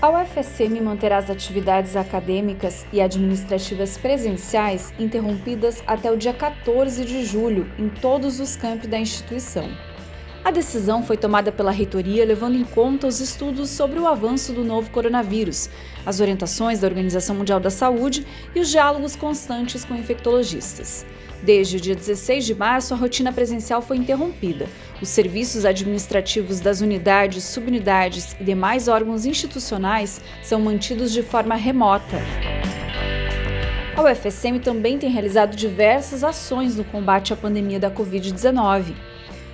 UFSM manterá as atividades acadêmicas e administrativas presenciais interrompidas até o dia 14 de julho em todos os campos da instituição. A decisão foi tomada pela reitoria levando em conta os estudos sobre o avanço do novo coronavírus, as orientações da Organização Mundial da Saúde e os diálogos constantes com infectologistas. Desde o dia 16 de março, a rotina presencial foi interrompida. Os serviços administrativos das unidades, subunidades e demais órgãos institucionais são mantidos de forma remota. A UFSM também tem realizado diversas ações no combate à pandemia da Covid-19.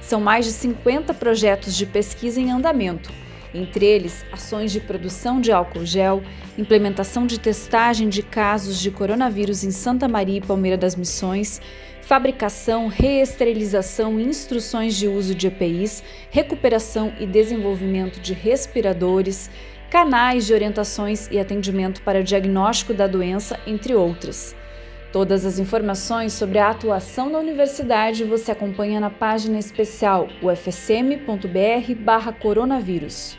São mais de 50 projetos de pesquisa em andamento, entre eles ações de produção de álcool gel, implementação de testagem de casos de coronavírus em Santa Maria e Palmeira das Missões, fabricação, reesterilização e instruções de uso de EPIs, recuperação e desenvolvimento de respiradores, canais de orientações e atendimento para diagnóstico da doença, entre outras. Todas as informações sobre a atuação da universidade você acompanha na página especial ufsm.br/coronavírus.